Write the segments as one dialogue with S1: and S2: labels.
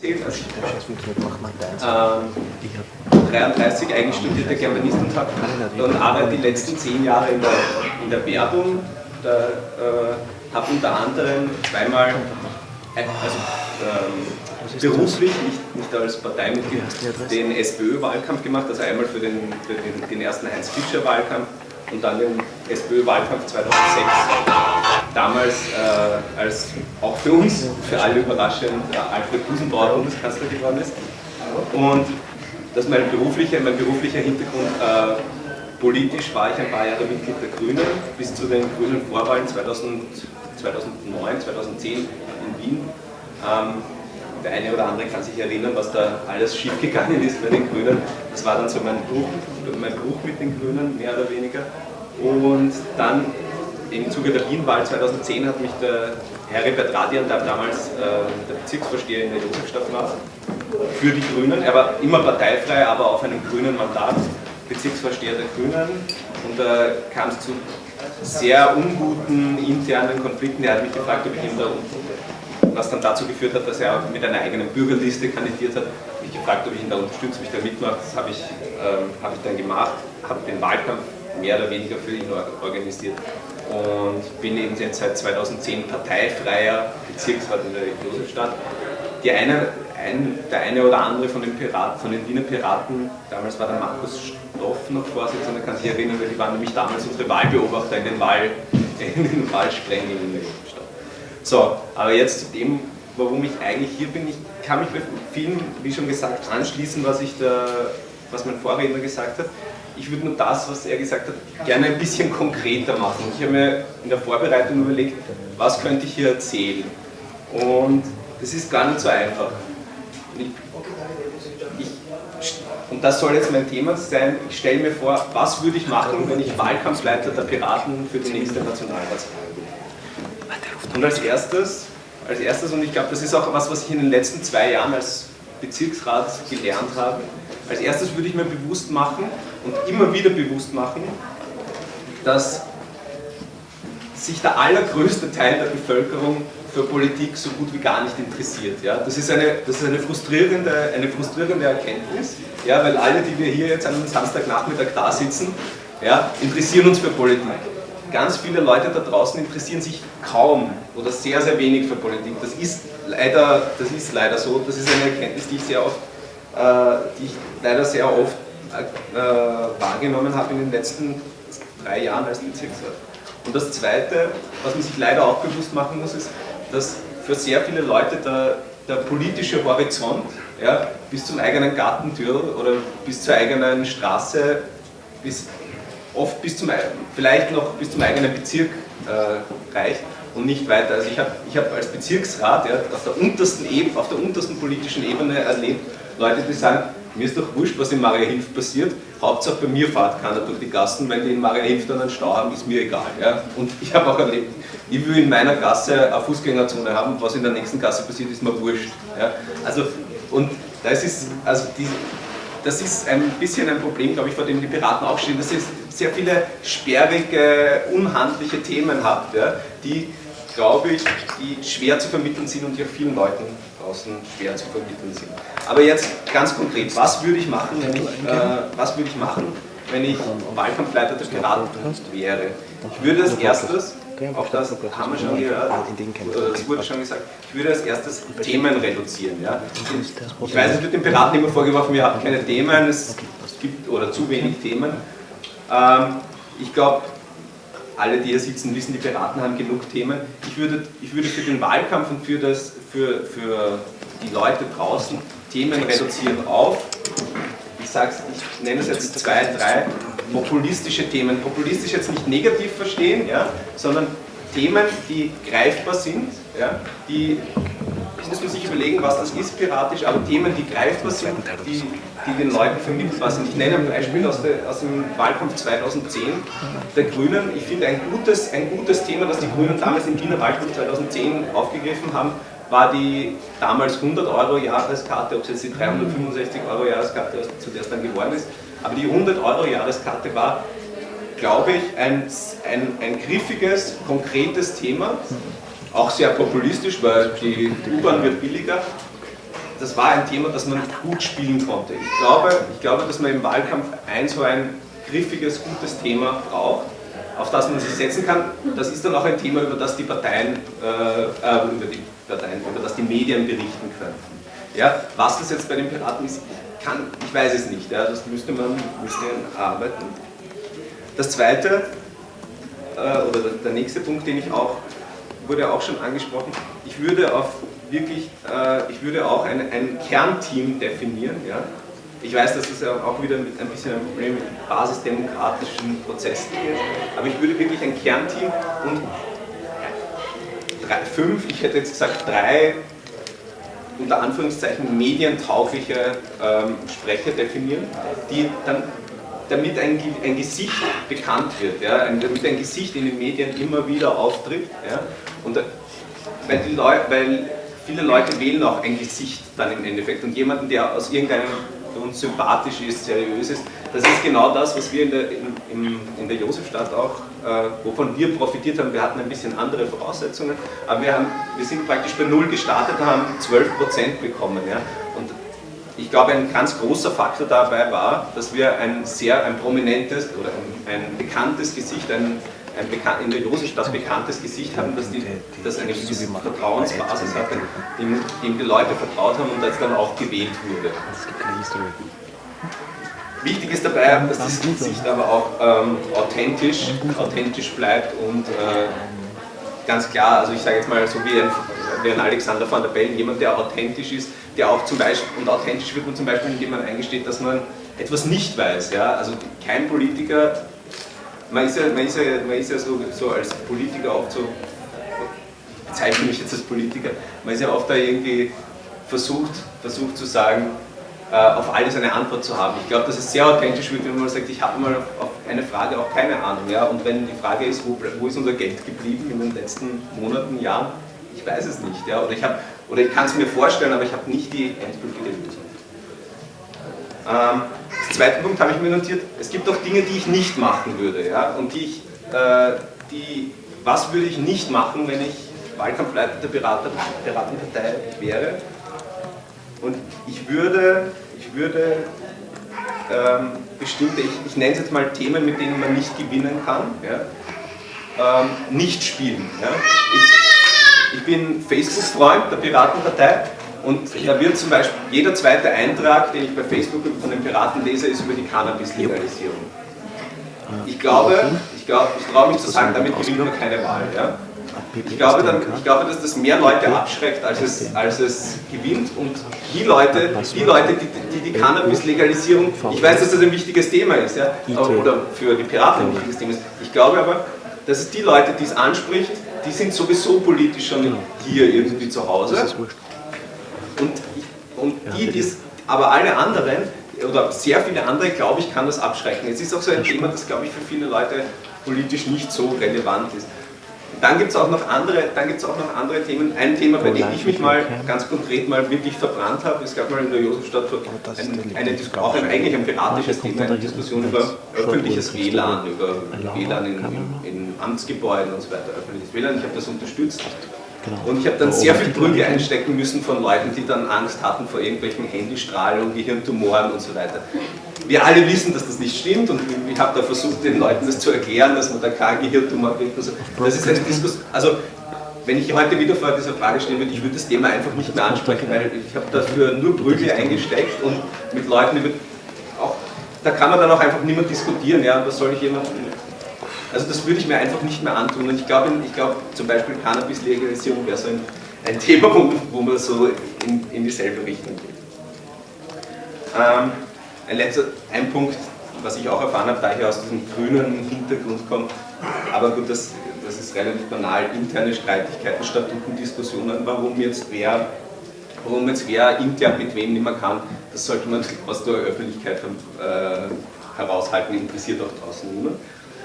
S1: Also ähm, 33 eigentlich studierte Germanist und arbeite die letzten zehn Jahre in der, in der Werbung. Da, äh, habe unter anderem zweimal, also ähm, beruflich, nicht, nicht als Parteimitglied, den SPÖ-Wahlkampf gemacht, also einmal für den, für den, den ersten Heinz-Fischer-Wahlkampf und dann den SPÖ-Wahlkampf 2006 damals äh, als auch für uns, für alle überraschend, äh, Alfred Gusenbauer Bundeskanzler geworden ist. Und das ist mein beruflicher, mein beruflicher Hintergrund. Äh, politisch war ich ein paar Jahre Mitglied der Grünen, bis zu den grünen Vorwahlen 2000, 2009, 2010 in Wien. Ähm, der eine oder andere kann sich erinnern, was da alles schiefgegangen ist bei den Grünen. Das war dann so mein Bruch, mein Bruch mit den Grünen, mehr oder weniger. Und dann im Zuge der Wienwahl 2010 hat mich der Heribert Radian, der damals äh, der Bezirksvorsteher in der Josefstadt war, für die Grünen, er war immer parteifrei, aber auf einem grünen Mandat, Bezirksvorsteher der Grünen und da kam es zu sehr unguten internen Konflikten. Er hat mich gefragt, ob ich ihm da was dann dazu geführt hat, dass er mit einer eigenen Bürgerliste kandidiert hat. Mich gefragt, ob ich ihn da unterstütze, ob ich da mitmache. Das habe ich, ähm, hab ich dann gemacht, habe den Wahlkampf mehr oder weniger für ihn organisiert und bin eben jetzt seit 2010 parteifreier Bezirksrat in der Josefstadt. Die eine, ein, der eine oder andere von den, Piraten, von den Wiener Piraten, damals war der Markus Stoff noch Vorsitzender, kann sich erinnern, weil die waren nämlich damals unsere Wahlbeobachter in den, Wahl, in den Wahlsprengungen in der Josefstadt. So, aber jetzt zu dem, warum ich eigentlich hier bin. Ich kann mich bei vielen, wie schon gesagt, anschließen, was, ich da, was mein Vorredner gesagt hat ich würde nur das, was er gesagt hat, gerne ein bisschen konkreter machen. Ich habe mir in der Vorbereitung überlegt, was könnte ich hier erzählen. Und das ist gar nicht so einfach. Ich, ich, und das soll jetzt mein Thema sein. Ich stelle mir vor, was würde ich machen, wenn ich Wahlkampfleiter der Piraten für die nächste Nationalratswahl bin. Und als erstes, als erstes, und ich glaube, das ist auch was, was ich in den letzten zwei Jahren als Bezirksrat gelernt habe, als erstes würde ich mir bewusst machen und immer wieder bewusst machen, dass sich der allergrößte Teil der Bevölkerung für Politik so gut wie gar nicht interessiert. Ja? Das ist, eine, das ist eine, frustrierende, eine frustrierende Erkenntnis, ja? weil alle, die wir hier jetzt an einem Samstagnachmittag da sitzen, ja, interessieren uns für Politik. Ganz viele Leute da draußen interessieren sich kaum oder sehr, sehr wenig für Politik. Das ist leider, das ist leider so. Das ist eine Erkenntnis, die ich sehr oft äh, die ich leider sehr oft äh, wahrgenommen habe in den letzten drei Jahren als Bezirksrat. Und das Zweite, was man sich leider auch bewusst machen muss, ist, dass für sehr viele Leute der, der politische Horizont ja, bis zum eigenen Gartentür oder bis zur eigenen Straße, bis, oft bis zum, vielleicht noch bis zum eigenen Bezirk äh, reicht und nicht weiter. Also ich habe ich hab als Bezirksrat ja, auf, der untersten Ebene, auf der untersten politischen Ebene erlebt, Leute, die sagen, mir ist doch wurscht, was in Maria Hilf passiert, Hauptsache bei mir fahrt keiner durch die Gassen, wenn die in Maria Hilf dann einen Stau haben, ist mir egal. Ja? Und ich habe auch erlebt, ich will in meiner Gasse eine Fußgängerzone haben, was in der nächsten Gasse passiert, ist mir wurscht. Ja? Also, und das ist, also die, das ist ein bisschen ein Problem, glaube ich, vor dem die Piraten auch stehen, dass ihr sehr viele sperrige, unhandliche Themen habt, ja, die, glaube ich, die schwer zu vermitteln sind und die auch vielen Leuten draußen schwer zu vermitteln sind. Aber jetzt ganz konkret, was würde ich machen, wenn ich, äh, was würde ich machen, wenn ich Wahlkampfleiter der Piraten wäre? Ich würde als erstes, auch das haben wir schon gehört, das wurde schon gesagt, ich würde als erstes Themen reduzieren. Ja? Ich weiß, es wird den Piraten immer vorgeworfen, wir haben keine Themen, es gibt oder zu wenig Themen. Ähm, ich glaube, alle, die hier sitzen, wissen, die Piraten haben genug Themen. Ich würde, ich würde für den Wahlkampf und für, das, für, für die Leute draußen Themen reduzieren auf, ich, ich nenne es jetzt zwei, drei populistische Themen. Populistisch jetzt nicht negativ verstehen, ja, sondern Themen, die greifbar sind, ja, die muss man sich überlegen, was das ist piratisch, aber Themen, die greifbar sind, die, die den Leuten vermittelbar sind. Ich nenne ein Beispiel aus, der, aus dem Wahlkampf 2010 der Grünen. Ich finde ein gutes, ein gutes Thema, das die Grünen damals im Wiener Wahlkampf 2010 aufgegriffen haben, war die damals 100 Euro Jahreskarte, ob es jetzt die 365 Euro Jahreskarte zu der es dann geworden ist, aber die 100 Euro Jahreskarte war, glaube ich, ein, ein, ein griffiges, konkretes Thema, auch sehr populistisch, weil die U-Bahn wird billiger das war ein Thema, das man gut spielen konnte. Ich glaube, ich glaube, dass man im Wahlkampf ein so ein griffiges, gutes Thema braucht, auf das man sich setzen kann. Das ist dann auch ein Thema, über das die Parteien, äh, äh, über die Parteien, über das die Medien berichten könnten. Ja, was das jetzt bei den Piraten ist, kann, ich weiß es nicht. Ja, das müsste man müsste arbeiten. Das zweite, äh, oder der nächste Punkt, den ich auch, wurde auch schon angesprochen, ich würde auf wirklich, äh, ich würde auch ein, ein Kernteam definieren. Ja? Ich weiß, dass es ja auch wieder mit ein bisschen ein Problem mit basisdemokratischen Prozessen ist, aber ich würde wirklich ein Kernteam und drei, fünf, ich hätte jetzt gesagt drei unter Anführungszeichen medientaugliche ähm, Sprecher definieren, die dann damit ein, ein Gesicht bekannt wird, ja, damit ein Gesicht in den Medien immer wieder auftritt. Ja, und weil, die Leute, weil viele Leute wählen auch ein Gesicht dann im Endeffekt und jemanden, der aus irgendeinem für uns sympathisch ist, seriös ist, das ist genau das, was wir in der, in, in, der Josefstadt auch, äh, wovon wir profitiert haben. Wir hatten ein bisschen andere Voraussetzungen, aber wir, haben, wir sind praktisch bei Null gestartet und haben 12 Prozent bekommen. Ja? Und ich glaube, ein ganz großer Faktor dabei war, dass wir ein sehr ein prominentes oder ein, ein bekanntes Gesicht, ein in der Josefstadt bekanntes Gesicht haben, dass die, das eine gewisse Vertrauensbasis hatte, dem, dem die Leute vertraut haben und das dann auch gewählt wurde. Wichtig ist dabei, dass das Gesicht aber auch ähm, authentisch, authentisch bleibt und äh, ganz klar, also ich sage jetzt mal so wie ein, wie ein Alexander van der Bellen, jemand, der authentisch ist, der auch zum Beispiel, und authentisch wird man zum Beispiel, indem man eingesteht, dass man etwas nicht weiß. Ja? Also kein Politiker man ist ja, man ist ja, man ist ja so, so als Politiker oft so, ich bezeichne mich jetzt als Politiker, man ist ja oft da irgendwie versucht, versucht zu sagen, äh, auf alles eine Antwort zu haben. Ich glaube, dass es sehr authentisch wird, wenn man sagt, ich habe mal auf eine Frage auch keine Ahnung. Ja? Und wenn die Frage ist, wo, wo ist unser Geld geblieben in den letzten Monaten, Jahren, ich weiß es nicht. Ja? Oder ich, ich kann es mir vorstellen, aber ich habe nicht die endgültige Lösung. Ähm, zweiten Punkt habe ich mir notiert, es gibt auch Dinge, die ich nicht machen würde. Ja? Und die ich, äh, die, was würde ich nicht machen, wenn ich Wahlkampfleiter der Berater, Piratenpartei wäre? Und ich würde, ich würde ähm, bestimmte, ich, ich nenne es jetzt mal Themen, mit denen man nicht gewinnen kann, ja? ähm, nicht spielen. Ja? Ich, ich bin Facebook-Freund der Piratenpartei und da wird zum Beispiel jeder zweite Eintrag, den ich bei Facebook von den Piraten lese, ist über die Cannabis-Legalisierung. Ich glaube, ich, glaube, ich traue mich zu sagen, damit gewinnt man keine Wahl. Ja? Ich glaube, dann, ich glaube, dass das mehr Leute abschreckt, als es, als es gewinnt. Und die Leute, die, Leute, die die, die Cannabis-Legalisierung, ich weiß, dass das ein wichtiges Thema ist, ja? oder für die Piraten ein wichtiges Thema ist. Ich glaube aber, dass es die Leute, die es anspricht, die sind sowieso politisch schon hier irgendwie zu Hause. Und, und die, die aber alle anderen, oder sehr viele andere, glaube ich, kann das abschrecken. Es ist auch so ein Thema, das, glaube ich, für viele Leute politisch nicht so relevant ist. Dann gibt es auch, noch andere, auch noch andere Themen. Ein Thema, bei dem ich mich mal ganz konkret mal wirklich verbrannt habe, es gab mal in der Josefstadt ein, eine, auch ein, eigentlich ein piratisches Thema, eine Diskussion über öffentliches WLAN, über WLAN in, in Amtsgebäuden und so weiter, öffentliches WLAN. Ich habe das unterstützt Genau. Und ich habe dann sehr viel Prügel einstecken müssen von Leuten, die dann Angst hatten vor irgendwelchen Handystrahlen Gehirntumoren und so weiter. Wir alle wissen, dass das nicht stimmt und ich habe da versucht, den Leuten das zu erklären, dass man da kein Gehirntumor kriegt. So. Das ist eine Diskussion. Also, wenn ich heute wieder vor dieser Frage stehen würde, ich würde das Thema einfach nicht mehr ansprechen, weil ich habe dafür nur Prügel eingesteckt und mit Leuten über. Auch, da kann man dann auch einfach mehr diskutieren. Ja, was soll ich jemandem also das würde ich mir einfach nicht mehr antun. Und ich glaube, ich glaube zum Beispiel Cannabis-Legalisierung wäre so ein, ein Thema, wo, wo, man so in, in dieselbe Richtung geht. Ähm, ein letzter, ein Punkt, was ich auch erfahren habe, da ich aus diesem grünen Hintergrund komme, aber gut, das, das ist relativ banal, interne Streitigkeiten, Statutendiskussionen, warum jetzt wer warum jetzt wer intern mit wem nicht mehr kann, das sollte man aus der Öffentlichkeit äh, heraushalten, interessiert auch draußen niemand.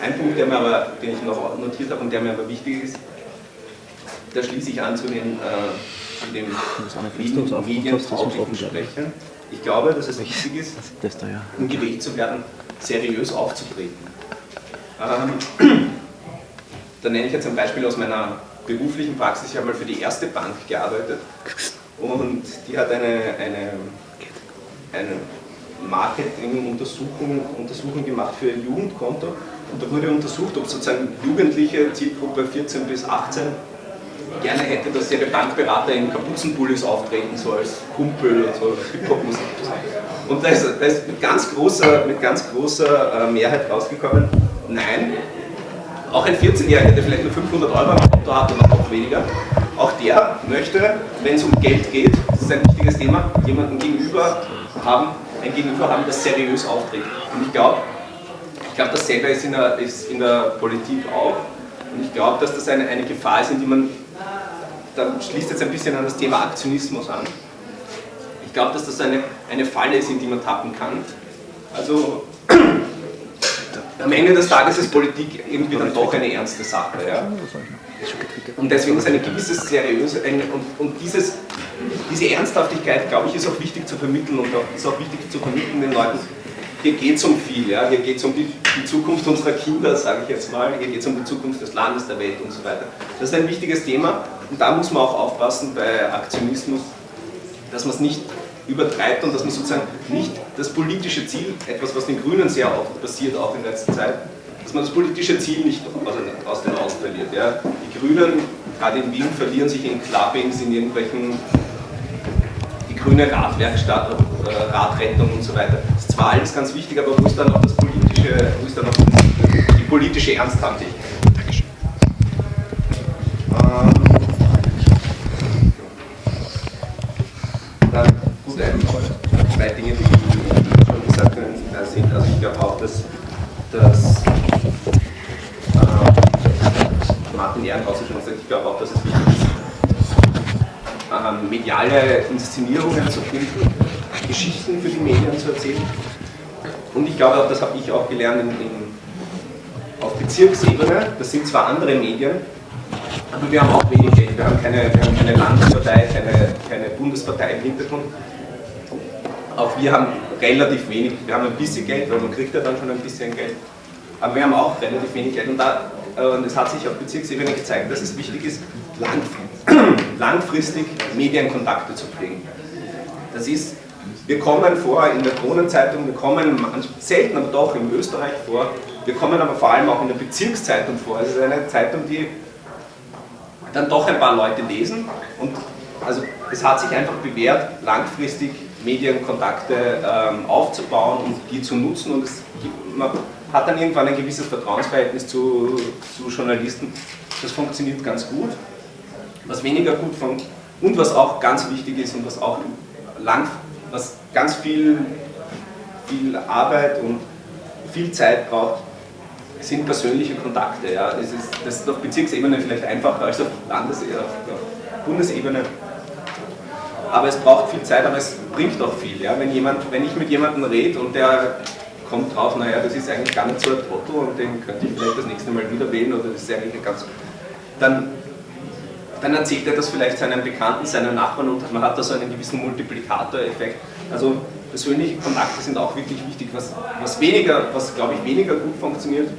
S1: Ein Punkt, der mir aber, den ich noch notiert habe und der mir aber wichtig ist, da schließe ich an zu den, äh, zu den medientauglichen Sprechern. Ich glaube, dass es wichtig ist, um gewählt zu werden, seriös aufzutreten. Ähm, da nenne ich jetzt ein Beispiel aus meiner beruflichen Praxis. Ich habe mal für die erste Bank gearbeitet und die hat eine, eine, eine Marketing-Untersuchung Untersuchung gemacht für ein Jugendkonto und da wurde untersucht, ob sozusagen Jugendliche, Zielgruppe 14 bis 18, gerne hätte, dass ihre Bankberater in Kapuzenpullis auftreten, so als Kumpel und so Hip-Hop-Musik. Und da ist, da ist mit ganz großer, mit ganz großer äh, Mehrheit rausgekommen, nein, auch ein 14-Jähriger, der vielleicht nur 500 Euro am Konto hat oder noch weniger, auch der möchte, wenn es um Geld geht, das ist ein wichtiges Thema, jemanden gegenüber haben, ein Gegenüber haben, das seriös auftritt. Und ich glaube, ich glaube, dasselbe ist in, der, ist in der Politik auch. Und ich glaube, dass das eine, eine Gefahr ist, in die man, da schließt jetzt ein bisschen an das Thema Aktionismus an. Ich glaube, dass das eine, eine Falle ist, in die man tappen kann. Also am Ende des Tages ist Politik irgendwie dann doch eine ernste Sache. Ja? Und deswegen ist eine gewisse seriöse, eine, und, und dieses, diese Ernsthaftigkeit, glaube ich, ist auch wichtig zu vermitteln und auch, ist auch wichtig zu vermitteln den Leuten, hier geht es um viel, ja? hier geht es um die, die, Zukunft unserer Kinder, sage ich jetzt mal, hier geht es um die Zukunft des Landes, der Welt und so weiter. Das ist ein wichtiges Thema und da muss man auch aufpassen bei Aktionismus, dass man es nicht übertreibt und dass man sozusagen nicht das politische Ziel, etwas was den Grünen sehr oft passiert, auch in letzter Zeit, dass man das politische Ziel nicht aus den Augen verliert. Ja. Die Grünen, gerade in Wien, verlieren sich in Clubbings, in irgendwelchen, die grüne Radwerkstatt, äh, Radrettung und so weiter. Das ist zwar alles ganz wichtig, aber wo ist dann auch das politische, wo ist dann auch die politische Ernsthaftigkeit? Dankeschön. Ähm, dann gut, zwei Dinge, die schon gesagt sind. Also ich glaube auch, dass, dass äh, Martin Ehrenhauser schon gesagt, ich glaube auch, dass es wichtig ist, ähm, mediale Inszenierungen zu finden, Geschichten für die Medien zu erzählen. Und ich glaube auch, das habe ich auch gelernt in, in, auf Bezirksebene, das sind zwar andere Medien, aber wir haben auch wenig Geld. Wir haben keine, wir haben keine Landespartei, keine, keine Bundespartei im Hintergrund. Auch wir haben relativ wenig, wir haben ein bisschen Geld, weil man kriegt ja dann schon ein bisschen Geld. Aber wir haben auch relativ wenig Geld und, da, äh, und es hat sich auf Bezirksebene gezeigt, dass es wichtig ist, langfristig Medienkontakte zu pflegen. Das ist, wir kommen vor in der Kronenzeitung, wir kommen selten, aber doch in Österreich vor, wir kommen aber vor allem auch in der Bezirkszeitung vor. Es ist eine Zeitung, die dann doch ein paar Leute lesen und also es hat sich einfach bewährt, langfristig Medienkontakte ähm, aufzubauen und die zu nutzen und es, man hat dann irgendwann ein gewisses Vertrauensverhältnis zu, zu Journalisten. Das funktioniert ganz gut. Was weniger gut funktioniert und was auch ganz wichtig ist und was auch lang, was ganz viel, viel Arbeit und viel Zeit braucht, sind persönliche Kontakte. Ja. Das, ist, das ist auf Bezirksebene vielleicht einfacher als auf Landesebene, auf Bundesebene aber es braucht viel Zeit, aber es bringt auch viel. Ja? Wenn, jemand, wenn ich mit jemandem rede und der kommt drauf, naja, das ist eigentlich gar nicht so ein Trottel und den könnte ich vielleicht das nächste Mal wieder wählen oder das ist eigentlich ein ganz... Dann, dann erzählt er das vielleicht seinen Bekannten, seinen Nachbarn und man hat da so einen gewissen Multiplikatoreffekt. Also persönliche Kontakte sind auch wirklich wichtig. Was, was weniger, was glaube ich weniger gut funktioniert,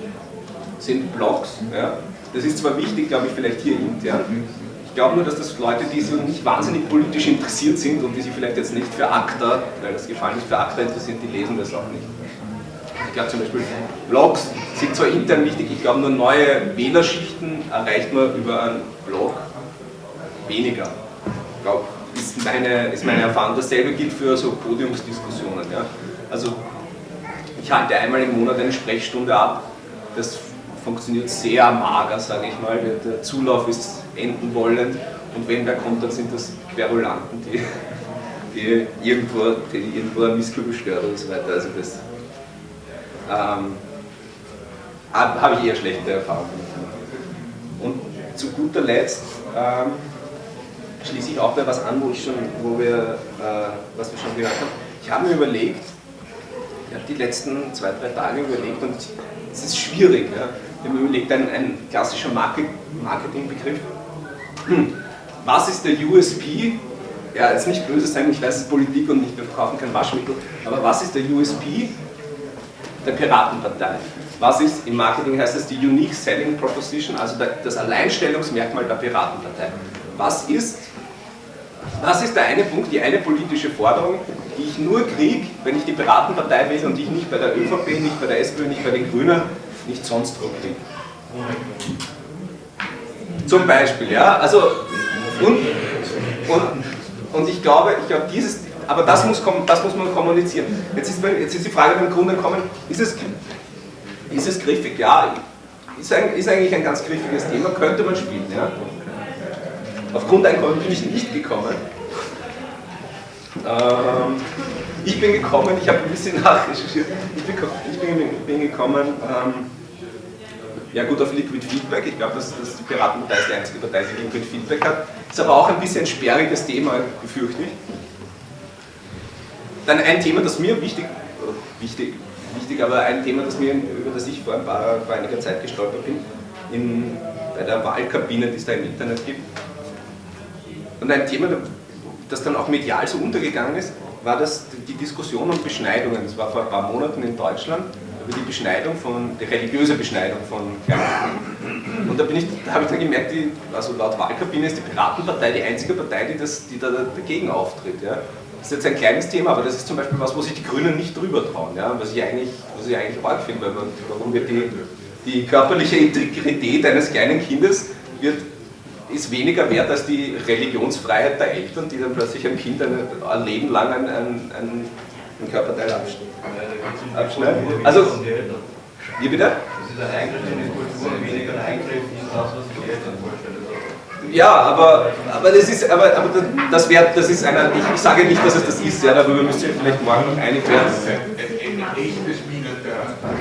S1: sind Blogs. Ja? Das ist zwar wichtig, glaube ich, vielleicht hier intern, ich glaube nur, dass das Leute, die so nicht wahnsinnig politisch interessiert sind und die sich vielleicht jetzt nicht für ACTA, weil das Gefallen nicht für ACTA interessiert, die lesen das auch nicht. Ich glaube zum Beispiel, Blogs sind zwar intern wichtig, ich glaube nur neue Wählerschichten erreicht man über einen Blog weniger. Ich glaube, ist meine, ist meine Erfahrung. Dasselbe gilt für so Podiumsdiskussionen. Ja. Also ich halte einmal im Monat eine Sprechstunde ab. Das funktioniert sehr mager, sage ich mal. Der Zulauf ist enden wollend und wenn wer kommt, dann sind das Querulanten, die, die irgendwo, die irgendwo ein Missgefühl stört und so weiter. Also das ähm, habe ich eher schlechte Erfahrungen Und zu guter Letzt ähm, schließe ich auch bei was an, wo, ich schon, wo wir, äh, was wir schon gehört haben. Ich habe mir überlegt, ich habe die letzten zwei, drei Tage überlegt und es ist schwierig. Ja. Mir überlegt, ein, ein klassischer Marketingbegriff hm. was ist der USP? Ja, jetzt nicht böse sein, ich weiß, es ist Politik und nicht, wir verkaufen kein Waschmittel, aber was ist der USP der Piratenpartei? Was ist, im Marketing heißt es die Unique Selling Proposition, also das Alleinstellungsmerkmal der Piratenpartei. Was ist das ist der eine Punkt, die eine politische Forderung, die ich nur kriege, wenn ich die Piratenpartei wähle und die ich nicht bei der ÖVP, nicht bei der SPÖ, nicht bei den Grünen, nicht sonst wo kriege. Zum Beispiel, ja, also und, und, und ich glaube, ich glaube, dieses, aber das muss, das muss man kommunizieren. Jetzt ist, jetzt ist die Frage beim Grunde gekommen, ist es, ist es griffig? Ja, ist, ist eigentlich ein ganz griffiges Thema, könnte man spielen. Ja? Auf Grundeinkommen bin ich nicht gekommen. Ähm, ich bin gekommen, ich habe ein bisschen nachrecherchiert, ich bin, ich bin, bin gekommen, ähm, ja gut, auf Liquid Feedback, ich glaube, dass, dass die Piratenpartei ist die einzige Partei, die Liquid Feedback hat, ist aber auch ein bisschen ein sperriges Thema, befürchte ich. Dann ein Thema, das mir wichtig, wichtig, wichtig, aber ein Thema, das mir, über das ich vor, ein paar, vor einiger Zeit gestolpert bin, in, bei der Wahlkabine, die es da im Internet gibt. Und ein Thema, das dann auch medial so untergegangen ist, war das die Diskussion um Beschneidungen. Das war vor ein paar Monaten in Deutschland über die Beschneidung von, die religiöse Beschneidung von Kleinen. Und da, ich, da habe ich dann gemerkt, die, also laut Wahlkabine ist die Piratenpartei die einzige Partei, die, das, die da dagegen auftritt. Ja. Das ist jetzt ein kleines Thema, aber das ist zum Beispiel was, wo sich die Grünen nicht drüber trauen, ja, was ich eigentlich, eigentlich arg finde, weil man, warum wird die, die körperliche Integrität eines kleinen Kindes wird ist weniger wert als die Religionsfreiheit der Eltern, die dann plötzlich ein Kind ein, ein Leben lang ein, ein, ein, ein Körperteil abschneiden. Also, wie bitte? Das ist ein Eingriff in die Kultur weniger ein Eingriff in das, was sich die Eltern vorstellen. Ja, aber, aber das ist, aber, aber das, wär, das ist einer, ich, ich sage nicht, dass es das ist, ja, darüber müsst ihr vielleicht morgen noch einig werden.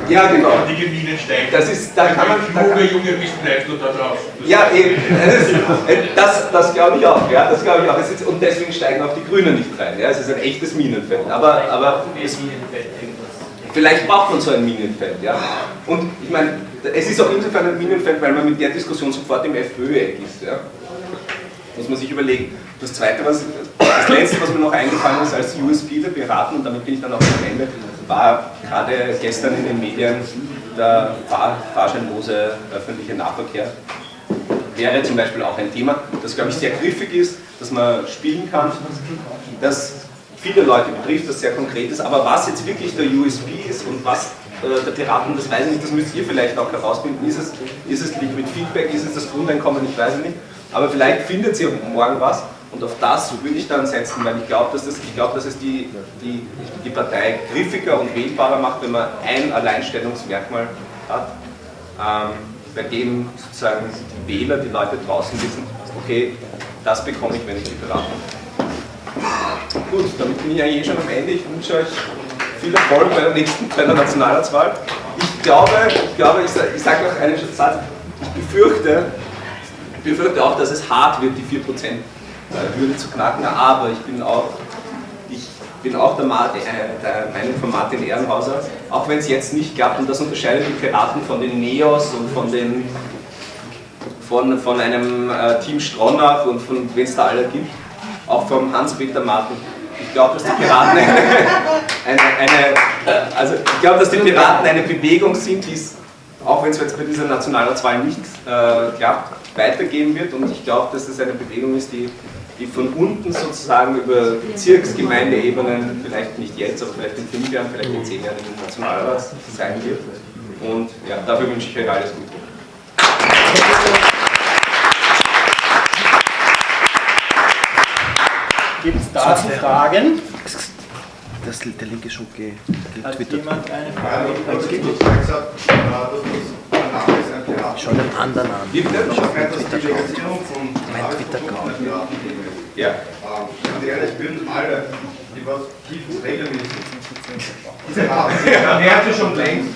S1: Ja, genau. Die Minen steigen. Das ist, da kann man. Kluge junge Wissenschaftler da drauf. Ja, eben. Das, das glaube ich auch. Ja, das glaube ich auch. Ist, und deswegen steigen auch die Grünen nicht rein. Ja, es ist ein echtes Minenfeld. Aber, aber es, vielleicht braucht man so ein Minenfeld. Ja. Und ich meine, es ist auch insofern ein Minenfeld, weil man mit der Diskussion sofort im FPÖ-Eck ist. Ja. Muss man sich überlegen. Das zweite, was, das letzte, was mir noch eingefallen ist als USP der Piraten, und damit bin ich dann auch am Ende, war gerade gestern in den Medien der fahr fahrscheinlose öffentliche Nahverkehr. Wäre zum Beispiel auch ein Thema, das glaube ich sehr griffig ist, dass man spielen kann, das viele Leute betrifft, das sehr konkret ist, aber was jetzt wirklich der USP ist und was äh, der Piraten, das weiß ich nicht, das müsst ihr vielleicht auch herausfinden, ist es, ist es Liquid Feedback, ist es das Grundeinkommen, ich weiß es nicht, aber vielleicht findet ihr morgen was und auf das würde ich dann setzen, weil ich glaube, dass, das, glaub, dass es die, die, die Partei griffiger und wählbarer macht, wenn man ein Alleinstellungsmerkmal hat, ähm, bei dem sozusagen die Wähler, die Leute draußen wissen, okay, das bekomme ich, wenn ich die berate. Gut, damit bin ich eigentlich eh schon am Ende. Ich wünsche euch viel Erfolg bei der nächsten bei der Nationalratswahl. Ich glaube, ich, glaube, ich, sage noch einen Satz, ich befürchte, ich befürchte auch, dass es hart wird, die 4% Hürde zu knacken, aber ich bin auch, ich bin auch der, Martin, äh, der Meinung von Martin Ehrenhauser, auch wenn es jetzt nicht klappt, und das unterscheidet die Piraten von den Neos und von den von, von einem äh, Team Stronach und von wen es da alle gibt, auch vom Hans-Peter Martin. Ich glaube, dass die Piraten eine, eine, eine, also ich glaube, dass die Piraten eine Bewegung sind, die es, auch wenn es jetzt bei dieser Nationalratswahl nicht äh, klappt, weitergehen wird und ich glaube, dass es eine Bewegung ist, die die von unten sozusagen über Bezirksgemeindeebenen, vielleicht nicht jetzt, aber vielleicht in fünf Jahren, vielleicht in zehn Jahren im Nationalrat sein wird. Und ja, dafür wünsche ich euch alles Gute.
S2: Gibt es dazu Fragen?
S3: Das, der Link ist schon
S2: getwittert. Hat jemand eine Frage? Ja,
S3: es gibt Schau den anderen an. Schau den Twitter-Account. Mein Twitter-Account.
S1: Ja.
S4: Und ehrlich, würden alle, die was Kiffen regelmäßig diese haben, wäre schon längst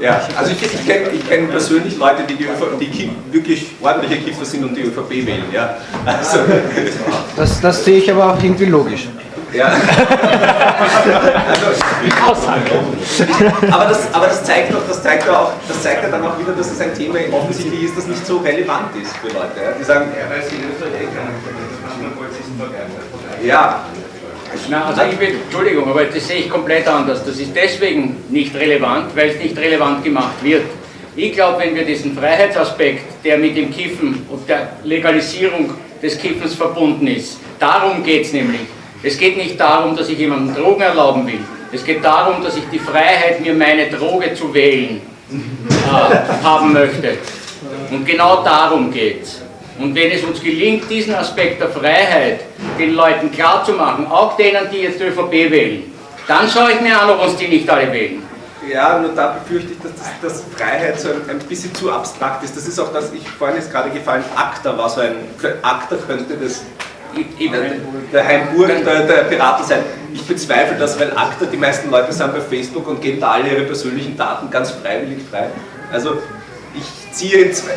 S1: Ja, also ich, ich kenne ich kenn persönlich Leute, die, die, ÖVP, die wirklich ordentliche Kiffer sind und die ÖVP wählen. Ja. Also.
S3: Das, das sehe ich aber auch irgendwie logisch.
S1: Ja. also, aber, das, aber das zeigt doch, das zeigt auch, das zeigt ja dann auch wieder, dass es ein Thema offensichtlich ist, das nicht so relevant ist für Leute. Ja? Die sagen, ja, weil sie in Österreich eh keinen Ja.
S5: Na, also ich bin, Entschuldigung, aber das sehe ich komplett anders. Das ist deswegen nicht relevant, weil es nicht relevant gemacht wird. Ich glaube, wenn wir diesen Freiheitsaspekt, der mit dem Kiffen und der Legalisierung des Kiffens verbunden ist. Darum geht es nämlich. Es geht nicht darum, dass ich jemandem Drogen erlauben will. Es geht darum, dass ich die Freiheit, mir meine Droge zu wählen, äh, haben möchte. Und genau darum geht es. Und wenn es uns gelingt, diesen Aspekt der Freiheit den Leuten klarzumachen, auch denen, die jetzt ÖVP wählen, dann schaue ich mir an, ob uns die nicht alle wählen.
S1: Ja, nur da befürchte ich, dass, das, dass Freiheit so ein, ein, bisschen zu abstrakt ist. Das ist auch das, ich vorhin ist gerade gefallen, ACTA war so ein, ACTA könnte das der, der Heimburg der, der Piraten sein. Ich bezweifle das, weil ACTA, die meisten Leute sind bei Facebook und geben da alle ihre persönlichen Daten ganz freiwillig frei. Also ich ziehe in zwei,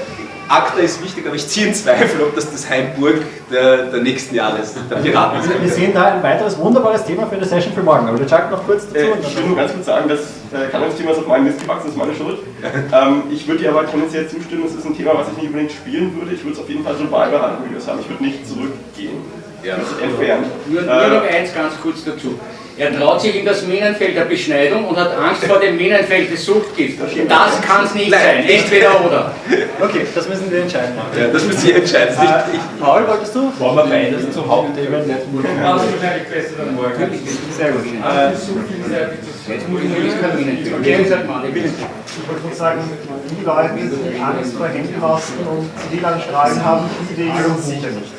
S1: ACTA ist wichtig, aber ich ziehe in Zweifel, ob das das Heimburg der, der nächsten Jahre ist, der Piraten
S2: also Wir sehen da ein weiteres wunderbares Thema für eine Session für morgen, aber der Chuck noch kurz dazu.
S4: Äh, ich will nur ganz kurz sagen, dass äh, Thema ist auf meinem Mist gewachsen, ist meine Schuld. ähm, ich würde dir aber tendenziell zustimmen, es ist ein Thema, was ich nicht unbedingt spielen würde. Ich würde es auf jeden Fall so beibehalten, wie wir es haben. Ich würde nicht zurückgehen. Ja. Entfernen.
S5: Nur, nur äh, noch eins ganz kurz dazu. Er traut sich in das Minenfeld der Beschneidung und hat Angst vor dem Minenfeld des Suchtgifts. Das kann es nicht Nein, sein, entweder oder.
S2: Okay, das müssen wir entscheiden.
S1: Ja, das müssen Sie entscheiden.
S2: Äh, ich, Paul, wolltest du?
S6: Wollen wir beides zum Hauptthema?
S2: Das ist wahrscheinlich besser dann morgen. Sehr gut. Äh, Jetzt muss ich nur das Minenfeld. Okay, ich wollte sagen, die Leute, die Angst vor Händenmasken und Zivilanstrahlen haben, die Wege uns sicher nicht.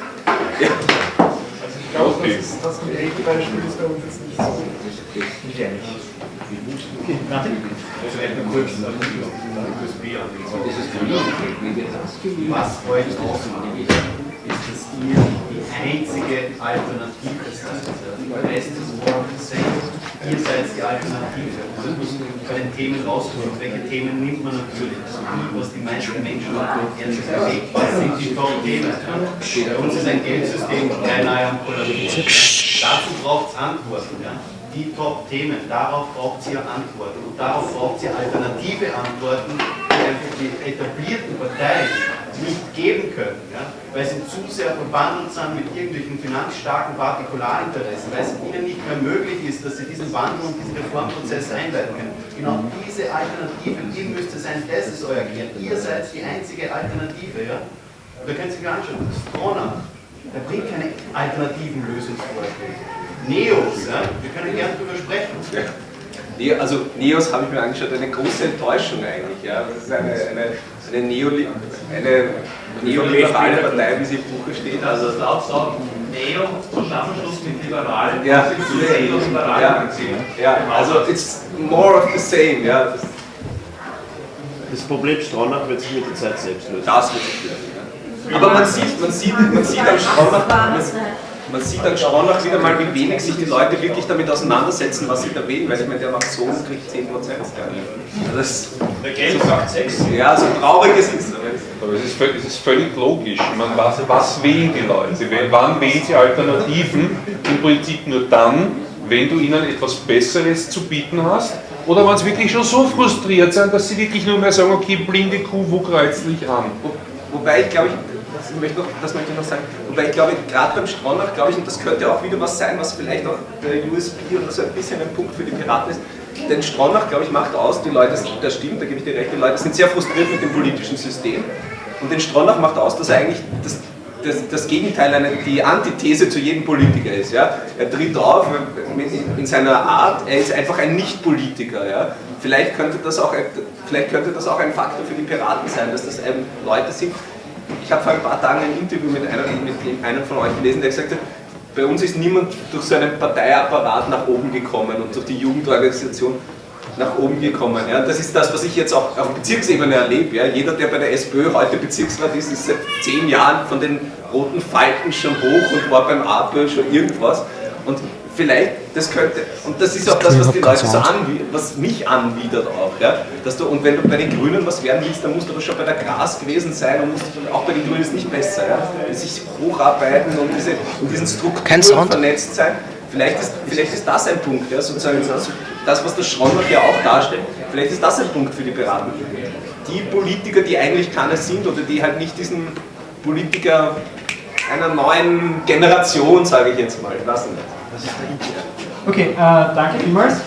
S2: Ja. Ich glaube, okay. das, ist, das Beispiel ist bei uns jetzt nicht so gefährlich. Okay, Martin?
S7: Vielleicht noch kurz USB an Was euch ausmacht, ist, dass ihr die einzige Alternative seid. Der Rest ist more of the same. Ihr seid die Alternative. Man muss bei den Themen raussuchen, welche Themen nimmt man natürlich. Was die meisten Menschen ernst bewegt, das sind die Top-Themen. Bei uns ist ein Geldsystem beinahe am Kollabieren. Dazu braucht es Antworten. Ja? Die Top-Themen, darauf braucht ihr Antworten. Und darauf braucht ihr alternative Antworten, die einfach die etablierten Parteien nicht geben können, ja? Weil sie zu sehr verbandelt sind mit irgendwelchen finanzstarken Partikularinteressen, weil es ihnen nicht mehr möglich ist, dass sie diesen Wandel und diesen Reformprozess einleiten können. Genau diese Alternative, die müsste sein, das ist euer Gehirn. Ihr seid die einzige Alternative. Ja? Da könnt ihr sich anschauen, Stronach, der bringt keine alternativen Lösungsvorschläge. Neos, ja? wir können gerne darüber sprechen.
S1: Also Neos habe ich mir angeschaut, eine große Enttäuschung eigentlich. Ja. Das ist eine, eine eine, Neoli eine neoliberale Partei, wie sie im Buche steht.
S6: Also laut sagen, Neo, Zusammenschluss mit Liberalen,
S1: ja. Neoliberalen ja. ja, also it's more of the same. Ja. Das,
S8: das Problem Stronach wird sich mit der Zeit selbst lösen.
S1: Das wird sich lösen. Ja. Aber man sieht, man sieht, man sieht am Stronach, man sieht dann schon noch wieder mal, wie wenig sich die Leute wirklich damit auseinandersetzen, was sie da wählen, weil ich meine, der macht so und kriegt 10 Prozent. Das,
S6: der Geld sagt 6.
S1: Ja, so traurig ist es.
S9: Aber es ist, es ist völlig logisch. Man weiß, was wählen die Leute? Wann wählen sie Alternativen? Im Prinzip nur dann, wenn du ihnen etwas Besseres zu bieten hast oder wenn sie wirklich schon so frustriert sind, dass sie wirklich nur mehr sagen, okay, blinde Kuh, wo kreuzt dich an?
S1: Wo, wobei ich glaube, ich, das möchte, noch, das möchte ich noch sagen, wobei ich glaube, gerade beim Stronach, glaube ich, und das könnte auch wieder was sein, was vielleicht auch der USB oder so ein bisschen ein Punkt für die Piraten ist, denn Stronach, glaube ich, macht aus, die Leute, das stimmt, da gebe ich dir recht, die Leute sind sehr frustriert mit dem politischen System und den Stronach macht aus, dass er eigentlich das, das, das Gegenteil, eine, die Antithese zu jedem Politiker ist. Ja? Er tritt auf in seiner Art, er ist einfach ein Nicht-Politiker. Ja? Vielleicht, könnte das auch, vielleicht könnte das auch ein Faktor für die Piraten sein, dass das Leute sind, ich habe vor ein paar Tagen ein Interview mit einem, mit einem von euch gelesen, der gesagt hat, bei uns ist niemand durch so einen Parteiapparat nach oben gekommen und durch die Jugendorganisation nach oben gekommen. Ja. Das ist das, was ich jetzt auch auf Bezirksebene erlebe. Ja. Jeder, der bei der SPÖ heute Bezirksrat ist, ist seit zehn Jahren von den roten Falten schon hoch und war beim APÖ schon irgendwas. Und vielleicht, das könnte, und das ist auch das, was die Leute so anwidert, was mich anwidert auch, ja, dass du, und wenn du bei den Grünen was werden willst, dann musst du aber schon bei der Gras gewesen sein und musst, auch bei den Grünen ist nicht besser, ja, sich hocharbeiten und diese, in diesen Strukturen vernetzt sein. Vielleicht ist, vielleicht ist das ein Punkt, ja, sozusagen das, was der Schronach ja auch darstellt, vielleicht ist das ein Punkt für die Beratung. Die Politiker, die eigentlich keine sind oder die halt nicht diesen Politiker einer neuen Generation, sage ich jetzt mal, lassen.
S2: Okay, äh, danke vielmals.